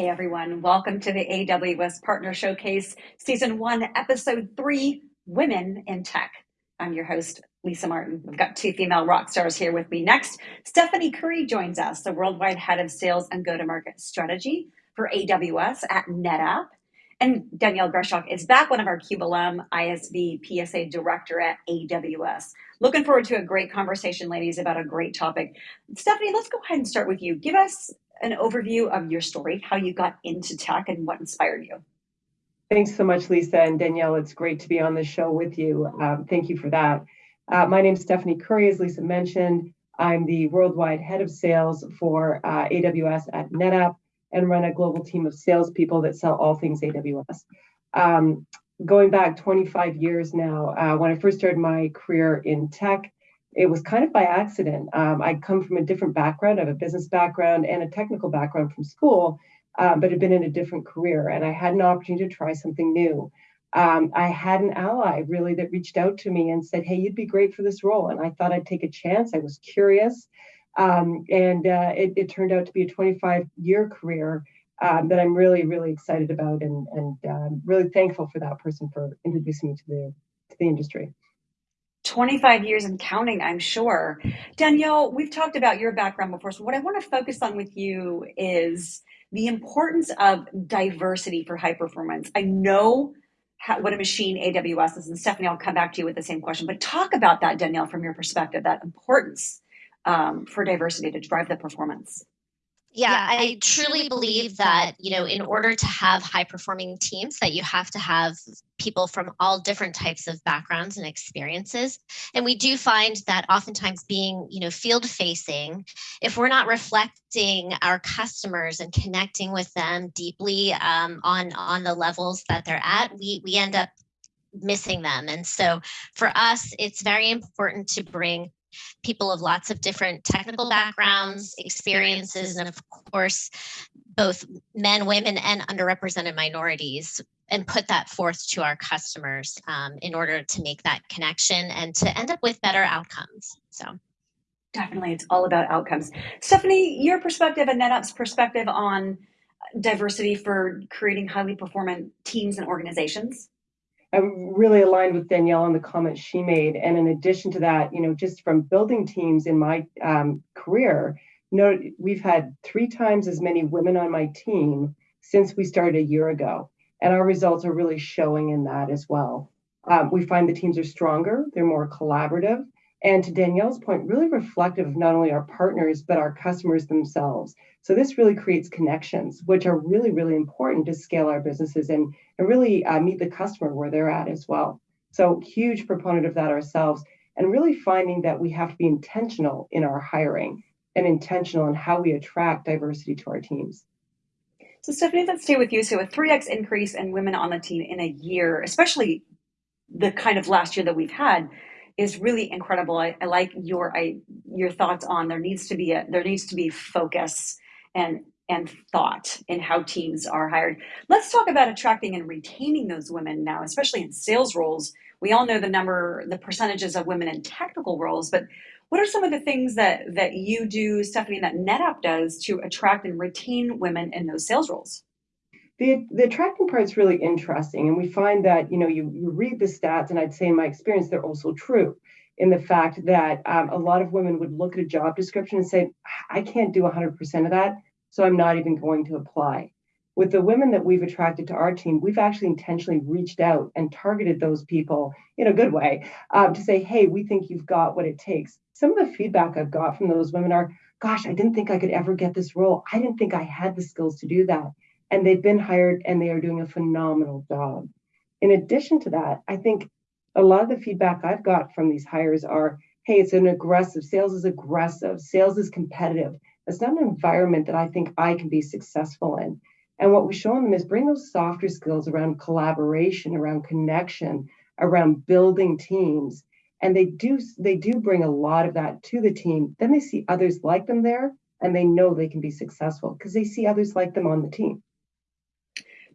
Hey everyone, welcome to the AWS Partner Showcase, Season 1, Episode 3 Women in Tech. I'm your host, Lisa Martin. We've got two female rock stars here with me. Next, Stephanie Curry joins us, the worldwide head of sales and go to market strategy for AWS at NetApp. And Danielle Greshock is back, one of our CUBE alum, ISV PSA director at AWS. Looking forward to a great conversation, ladies, about a great topic. Stephanie, let's go ahead and start with you. Give us an overview of your story, how you got into tech, and what inspired you. Thanks so much, Lisa and Danielle. It's great to be on the show with you. Um, thank you for that. Uh, my name is Stephanie Curry, as Lisa mentioned. I'm the worldwide head of sales for uh, AWS at NetApp and run a global team of salespeople that sell all things AWS. Um, going back 25 years now, uh, when I first started my career in tech, it was kind of by accident. Um, I come from a different background. I have a business background and a technical background from school, um, but had been in a different career. And I had an opportunity to try something new. Um, I had an ally really that reached out to me and said, Hey, you'd be great for this role. And I thought I'd take a chance. I was curious. Um, and uh, it, it, turned out to be a 25 year career um, that I'm really, really excited about and, and um, really thankful for that person for introducing me to the, to the industry. 25 years and counting, I'm sure. Danielle, we've talked about your background before. So, what I want to focus on with you is the importance of diversity for high performance. I know how, what a machine AWS is, and Stephanie, I'll come back to you with the same question, but talk about that, Danielle, from your perspective, that importance um, for diversity to drive the performance. Yeah, yeah, I truly believe that, you know, in order to have high performing teams that you have to have people from all different types of backgrounds and experiences. And we do find that oftentimes being, you know, field facing, if we're not reflecting our customers and connecting with them deeply um, on on the levels that they're at, we we end up missing them. And so for us, it's very important to bring people of lots of different technical backgrounds, experiences, and of course, both men, women, and underrepresented minorities, and put that forth to our customers um, in order to make that connection and to end up with better outcomes. So. Definitely, it's all about outcomes. Stephanie, your perspective and NetApp's perspective on diversity for creating highly performant teams and organizations? I'm really aligned with Danielle on the comments she made. And in addition to that, you know, just from building teams in my um, career, you know, we've had three times as many women on my team since we started a year ago. And our results are really showing in that as well. Um, we find the teams are stronger, they're more collaborative, and to Danielle's point, really reflective of not only our partners, but our customers themselves. So this really creates connections, which are really, really important to scale our businesses and, and really uh, meet the customer where they're at as well. So huge proponent of that ourselves and really finding that we have to be intentional in our hiring and intentional in how we attract diversity to our teams. So Stephanie, let's stay with you. So a 3x increase in women on the team in a year, especially the kind of last year that we've had, is really incredible. I, I like your I, your thoughts on there needs to be a there needs to be focus and and thought in how teams are hired. Let's talk about attracting and retaining those women now, especially in sales roles. We all know the number, the percentages of women in technical roles, but what are some of the things that that you do, Stephanie, that NetApp does to attract and retain women in those sales roles? The, the attracting part is really interesting. And we find that, you know, you, you read the stats, and I'd say in my experience, they're also true in the fact that um, a lot of women would look at a job description and say, I can't do 100% of that, so I'm not even going to apply. With the women that we've attracted to our team, we've actually intentionally reached out and targeted those people in a good way um, to say, hey, we think you've got what it takes. Some of the feedback I've got from those women are, gosh, I didn't think I could ever get this role. I didn't think I had the skills to do that and they've been hired and they are doing a phenomenal job. In addition to that, I think a lot of the feedback I've got from these hires are hey, it's an aggressive, sales is aggressive, sales is competitive. It's not an environment that I think I can be successful in. And what we show them is bring those softer skills around collaboration, around connection, around building teams. And they do they do bring a lot of that to the team. Then they see others like them there and they know they can be successful because they see others like them on the team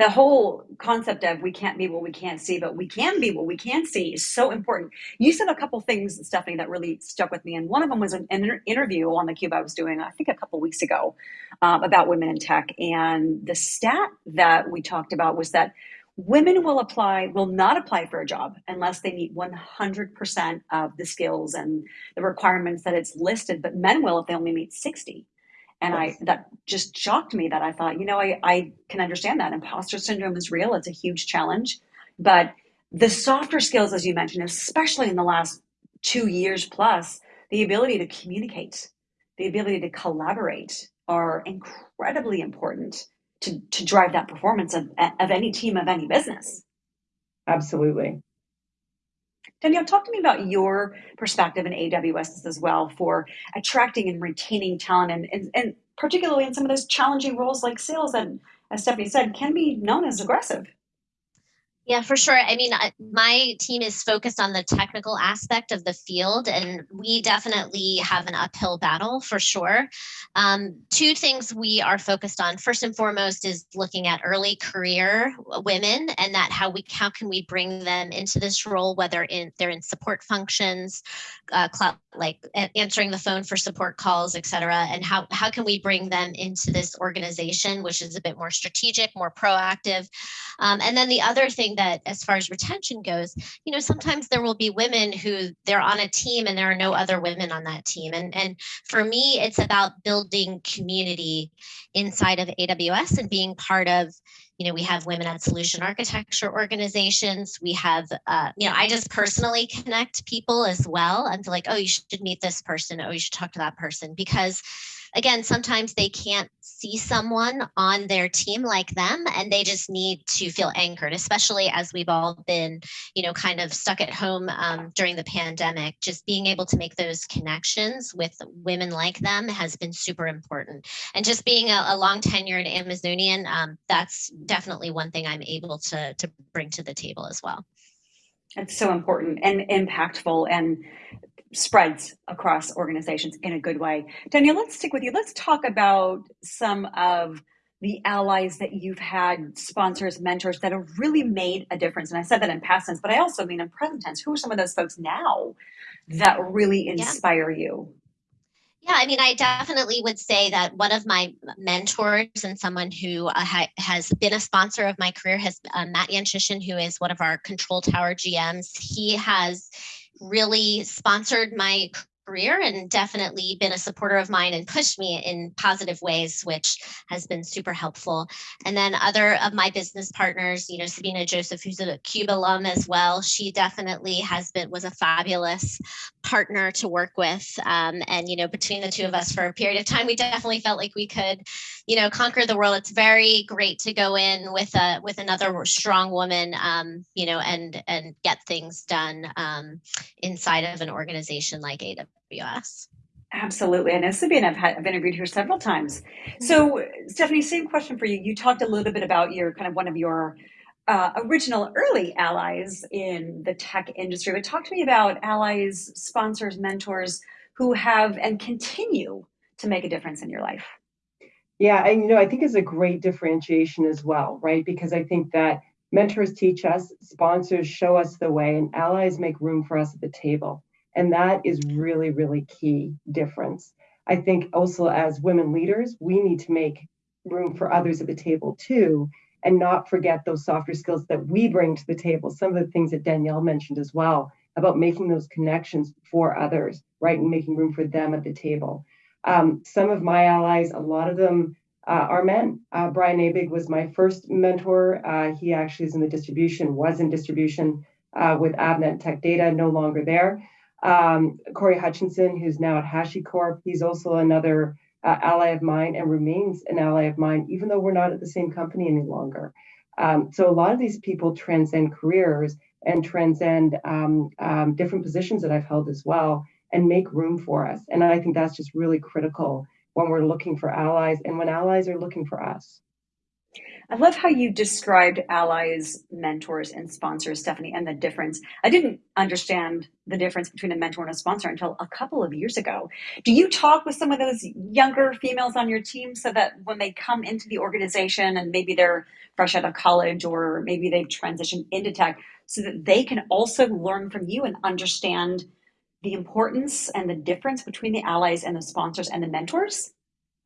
the whole concept of we can't be what we can't see, but we can be what we can see is so important. You said a couple things, Stephanie, that really stuck with me, and one of them was an, interview on the Cube I was doing, I think, a couple weeks ago, um, about women in tech, and the stat that we talked about was that women will apply will not apply for a job unless they meet 100% of the skills and the requirements that it's listed but men will if they only meet 60 and i that just shocked me that i thought you know I, I can understand that imposter syndrome is real it's a huge challenge but the softer skills as you mentioned especially in the last two years plus the ability to communicate the ability to collaborate are incredibly important to, to drive that performance of, of any team of any business. Absolutely. Danielle, talk to me about your perspective in AWS as well for attracting and retaining talent and, and, and particularly in some of those challenging roles like sales that, as Stephanie said, can be known as aggressive. Yeah, for sure. I mean, my team is focused on the technical aspect of the field, and we definitely have an uphill battle for sure. Um, two things we are focused on. First and foremost is looking at early career women and that how we how can we bring them into this role, whether in they're in support functions, uh, like answering the phone for support calls, et cetera, and how how can we bring them into this organization, which is a bit more strategic, more proactive. Um, and then the other thing that as far as retention goes, you know, sometimes there will be women who they're on a team and there are no other women on that team. And, and for me, it's about building community inside of AWS and being part of, you know, we have women at solution architecture organizations. We have, uh, you know, I just personally connect people as well. I'm like, oh, you should meet this person. Oh, you should talk to that person because again, sometimes they can't see someone on their team like them and they just need to feel anchored, especially as we've all been, you know, kind of stuck at home um, during the pandemic. Just being able to make those connections with women like them has been super important. And just being a, a long tenured Amazonian, um, that's definitely one thing I'm able to, to bring to the table as well. It's so important and impactful. And spreads across organizations in a good way. Danielle, let's stick with you. Let's talk about some of the allies that you've had, sponsors, mentors that have really made a difference. And I said that in past tense, but I also mean in present tense. Who are some of those folks now that really inspire yeah. you? Yeah, I mean, I definitely would say that one of my mentors and someone who uh, ha has been a sponsor of my career has uh, Matt Yanchyshyn, who is one of our control tower GMs. He has really sponsored my career and definitely been a supporter of mine and pushed me in positive ways, which has been super helpful. And then other of my business partners, you know, Sabina Joseph, who's a CUBE alum as well, she definitely has been, was a fabulous partner to work with. Um, and, you know, between the two of us for a period of time, we definitely felt like we could, you know, conquer the world. It's very great to go in with a, with another strong woman, um, you know, and, and get things done um, inside of an organization like AWS. AWS. Absolutely. I know Sabine, I've, had, I've interviewed her several times. Mm-hmm. So Stephanie, same question for you. You talked a little bit about your kind of one of your uh, original early allies in the tech industry, but talk to me about allies, sponsors, mentors who have and continue to make a difference in your life. Yeah, and you know, I think it's a great differentiation as well, right? Because I think that mentors teach us, sponsors show us the way, and allies make room for us at the table. And that is really, really key difference. I think also as women leaders, we need to make room for others at the table too, and not forget those softer skills that we bring to the table. Some of the things that Danielle mentioned as well about making those connections for others, right? And making room for them at the table. Um, some of my allies, a lot of them uh, are men. Uh, Brian Abig was my first mentor. Uh, he actually is in the distribution, was in distribution uh, with Avnet Tech Data, no longer there. Um, Corey Hutchinson, who's now at HashiCorp, he's also another uh, ally of mine and remains an ally of mine, even though we're not at the same company any longer. Um, so a lot of these people transcend careers and transcend um, um, different positions that I've held as well and make room for us. And I think that's just really critical when we're looking for allies and when allies are looking for us. I love how you described allies, mentors, and sponsors, Stephanie, and the difference. I didn't understand the difference between a mentor and a sponsor until a couple of years ago. Do you talk with some of those younger females on your team so that when they come into the organization and maybe they're fresh out of college or maybe they've transitioned into tech, so that they can also learn from you and understand the importance and the difference between the allies and the sponsors and the mentors?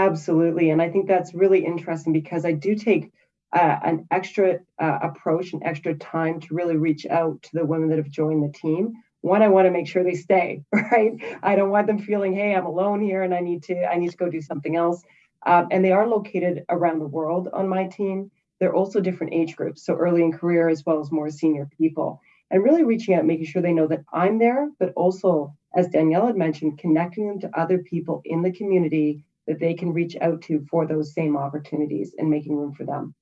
Absolutely. And I think that's really interesting because I do take uh, an extra uh, approach and extra time to really reach out to the women that have joined the team. One i want to make sure they stay right? I don't want them feeling hey i'm alone here and i need to i need to go do something else. Um, and they are located around the world on my team. They're also different age groups so early in career as well as more senior people. And really reaching out making sure they know that i'm there but also as danielle had mentioned connecting them to other people in the community that they can reach out to for those same opportunities and making room for them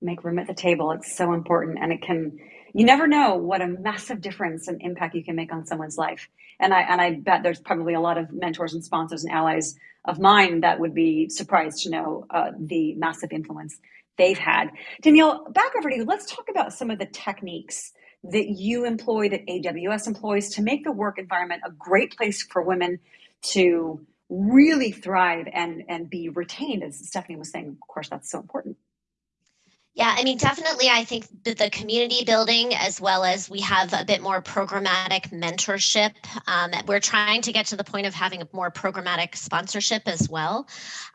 make room at the table. It's so important. And it can, you never know what a massive difference and impact you can make on someone's life. And I, and I bet there's probably a lot of mentors and sponsors and allies of mine that would be surprised to know uh, the massive influence they've had. Danielle, back over to you. Let's talk about some of the techniques that you employ, that AWS employs to make the work environment a great place for women to really thrive and, and be retained. As Stephanie was saying, of course, that's so important. Yeah, I mean, definitely, I think that the community building, as well as we have a bit more programmatic mentorship. Um, we're trying to get to the point of having a more programmatic sponsorship as well.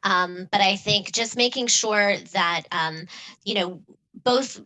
Um, but I think just making sure that, um, you know, both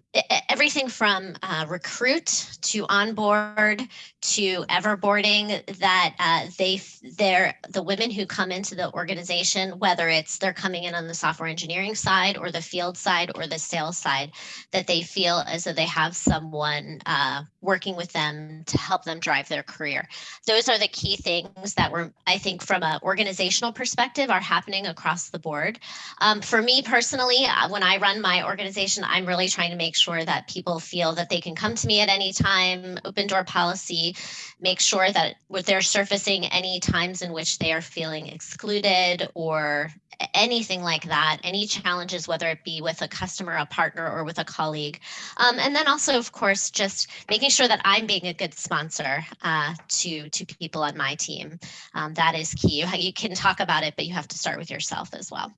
everything from uh, recruit to onboard to everboarding that uh, they they're the women who come into the organization whether it's they're coming in on the software engineering side or the field side or the sales side that they feel as though they have someone uh, working with them to help them drive their career. Those are the key things that were i think from an organizational perspective are happening across the board. Um, for me personally uh, when i run my organization i'm really really trying to make sure that people feel that they can come to me at any time, open door policy, make sure that they're surfacing any times in which they are feeling excluded or anything like that, any challenges, whether it be with a customer, a partner, or with a colleague. Um, and then also, of course, just making sure that I'm being a good sponsor uh, to, to people on my team. Um, that is key. You, you can talk about it, but you have to start with yourself as well.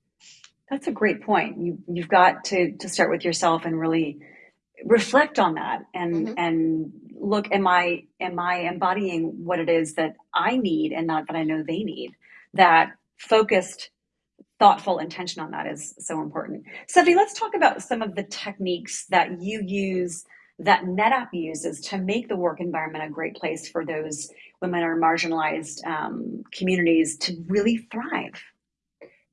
That's a great point. You you've got to to start with yourself and really reflect on that and mm-hmm. and look am I am I embodying what it is that I need and not that I know they need. That focused thoughtful intention on that is so important. Stephanie, let's talk about some of the techniques that you use that NetApp uses to make the work environment a great place for those women or marginalized um, communities to really thrive.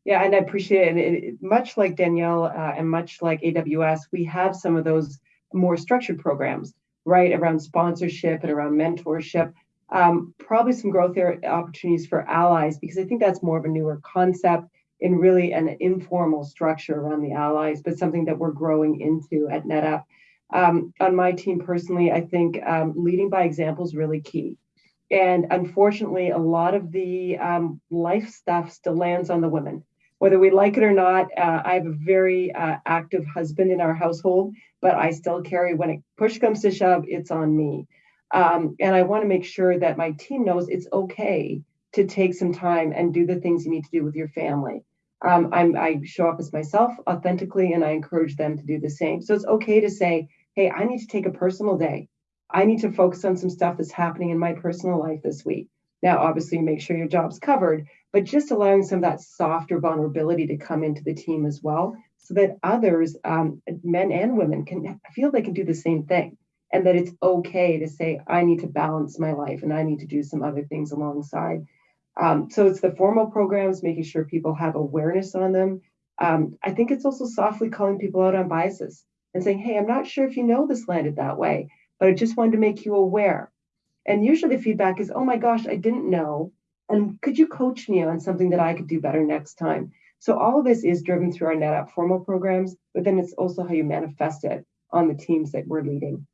Yeah, and I appreciate it. it, it much like Danielle uh, and much like AWS, we have some of those more structured programs, right, around sponsorship and around mentorship. Um, probably some growth opportunities for allies because I think that's more of a newer concept in really an informal structure around the allies, but something that we're growing into at NetApp. Um, on my team personally, I think um, leading by example is really key. And unfortunately, a lot of the um, life stuff still lands on the women whether we like it or not, uh, I have a very uh, active husband in our household, but I still carry when it push comes to shove, it's on me. Um, and I want to make sure that my team knows it's okay to take some time and do the things you need to do with your family. Um, i show up as myself authentically, and I encourage them to do the same. So it's okay to say, hey, I need to take a personal day. I need to focus on some stuff that's happening in my personal life this week. Now, obviously, make sure your job's covered, but just allowing some of that softer vulnerability to come into the team as well, so that others, um, men and women, can feel they can do the same thing, and that it's okay to say, I need to balance my life and I need to do some other things alongside. Um, so it's the formal programs, making sure people have awareness on them. Um, I think it's also softly calling people out on biases and saying, hey, I'm not sure if you know this landed that way, but I just wanted to make you aware. And usually the feedback is, oh my gosh, I didn't know. And could you coach me on something that I could do better next time? So all of this is driven through our NetApp formal programs, but then it's also how you manifest it on the teams that we're leading.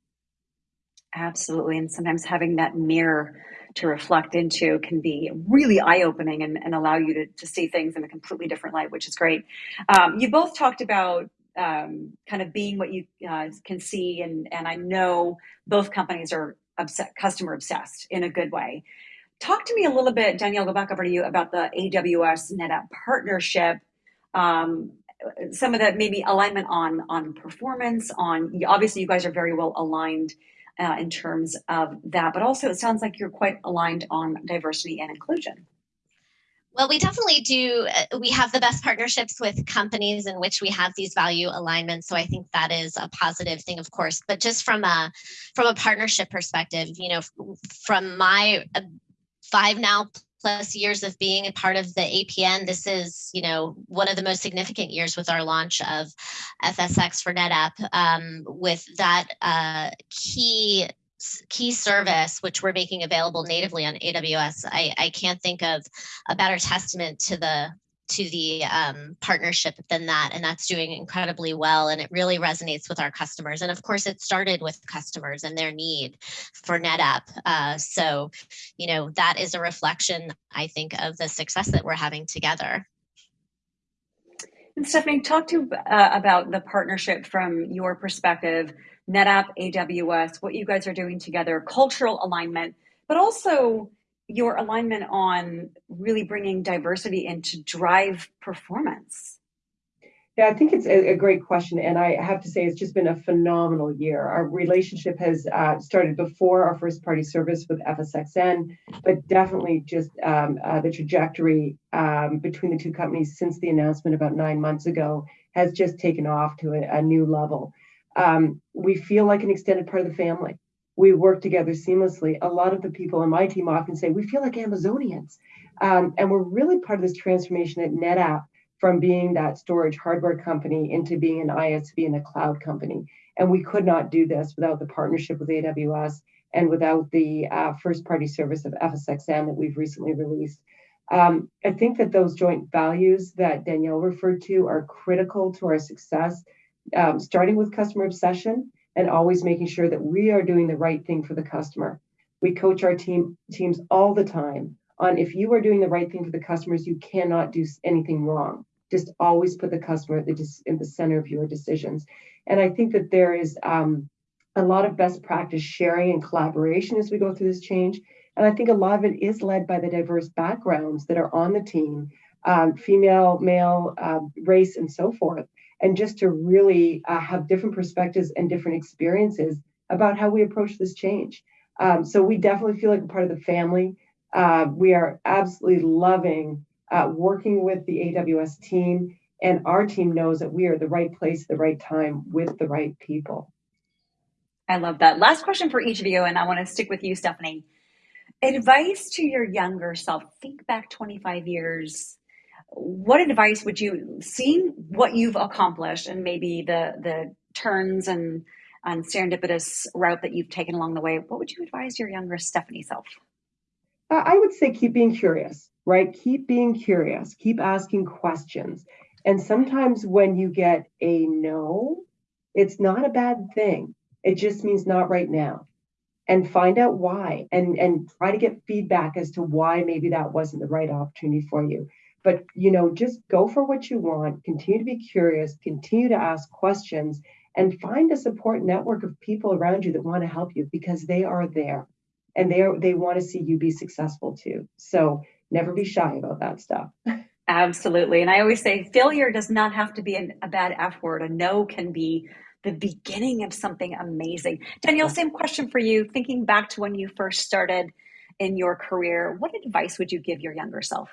Absolutely. And sometimes having that mirror to reflect into can be really eye-opening and, and allow you to, to see things in a completely different light, which is great. Um, you both talked about um, kind of being what you uh, can see, and and I know both companies are obsessed, customer obsessed in a good way. Talk to me a little bit, Danielle. Go back over to you about the AWS NetApp partnership. Um, some of the maybe alignment on on performance. On obviously, you guys are very well aligned uh, in terms of that, but also it sounds like you're quite aligned on diversity and inclusion. Well, we definitely do. Uh, we have the best partnerships with companies in which we have these value alignments. So I think that is a positive thing, of course. But just from a from a partnership perspective, you know, from my uh, five now plus years of being a part of the APN, this is, you know, one of the most significant years with our launch of FSx for NetApp. Um, with that uh, key key service, which we're making available natively on AWS, I, I can't think of a better testament to the to the um, partnership than that. And that's doing incredibly well. And it really resonates with our customers. And of course, it started with customers and their need for NetApp. Uh, so, you know, that is a reflection, I think, of the success that we're having together. And Stephanie, talk to uh, about the partnership from your perspective, NetApp, AWS, what you guys are doing together, cultural alignment, but also your alignment on really bringing diversity in to drive performance? Yeah, I think it's a, great question. And I have to say, it's just been a phenomenal year. Our relationship has uh, started before our first party service with FSxN, but definitely just um, uh, the trajectory um, between the two companies since the announcement about nine months ago has just taken off to a, a new level. Um, we feel like an extended part of the family we work together seamlessly. A lot of the people on my team often say, we feel like Amazonians. Um, and we're really part of this transformation at NetApp from being that storage hardware company into being an ISV and a cloud company. And we could not do this without the partnership with AWS and without the uh, first party service of FSxN that we've recently released. Um, I think that those joint values that Danielle referred to are critical to our success, um, starting with customer obsession and always making sure that we are doing the right thing for the customer. We coach our team teams all the time on if you are doing the right thing for the customers, you cannot do anything wrong. Just always put the customer at the, in the center of your decisions. And I think that there is um, a lot of best practice sharing and collaboration as we go through this change. And I think a lot of it is led by the diverse backgrounds that are on the team, um, female, male, uh, race, and so forth and just to really uh, have different perspectives and different experiences about how we approach this change. Um, so we definitely feel like a part of the family. Uh, we are absolutely loving uh, working with the AWS team, and our team knows that we are the right place, the right time, with the right people. I love that. Last question for each of you, and I want to stick with you, Stephanie. Advice to your younger self. Think back 25 years what advice would you, seeing what you've accomplished and maybe the the turns and and serendipitous route that you've taken along the way, what would you advise your younger Stephanie self? I would say keep being curious, right? Keep being curious, keep asking questions. And sometimes when you get a no, it's not a bad thing. It just means not right now. And find out why and, and try to get feedback as to why maybe that wasn't the right opportunity for you but you know just go for what you want continue to be curious continue to ask questions and find a support network of people around you that want to help you because they are there and they are they want to see you be successful too. So never be shy about that stuff. Absolutely. And i always say failure does not have to be an, a bad f word. A no can be the beginning of something amazing. Danielle same question for you. Thinking back to when you first started in your career what advice would you give your younger self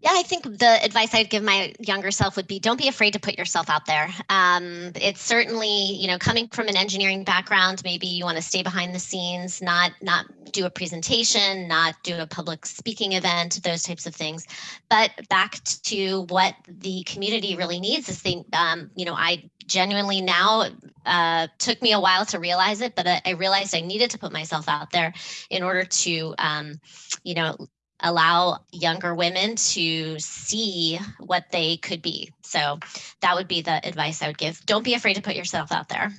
yeah, I think the advice I'd give my younger self would be don't be afraid to put yourself out there. Um, it's certainly, you know, coming from an engineering background, maybe you want to stay behind the scenes, not not do a presentation, not do a public speaking event, those types of things. But back to what the community really needs is they, um, you know, I genuinely now uh, took me a while to realize it, but I, I, realized I needed to put myself out there in order to, um, you know, allow younger women to see what they could be. So that would be the advice I would give. Don't be afraid to put yourself out there.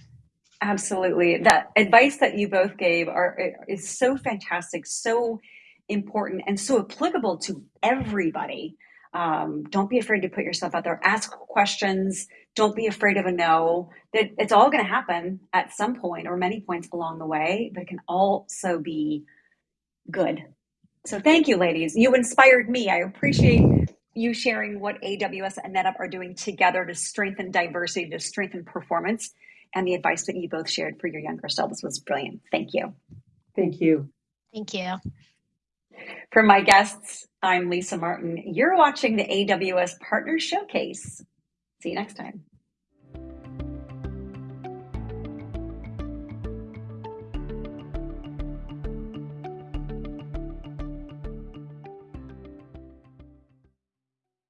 Absolutely. That advice that you both gave are is so fantastic, so important and so applicable to everybody. Um, don't be afraid to put yourself out there. Ask questions. Don't be afraid of a no. That it's all going to happen at some point or many points along the way, but it can also be good. So thank you, ladies. You inspired me. I appreciate you sharing what AWS and NetApp are doing together to strengthen diversity, to strengthen performance, and the advice that you both shared for your younger selves was brilliant. Thank you. Thank you. Thank you. For my guests, I'm Lisa Martin. You're watching the AWS Partner Showcase. See you next time.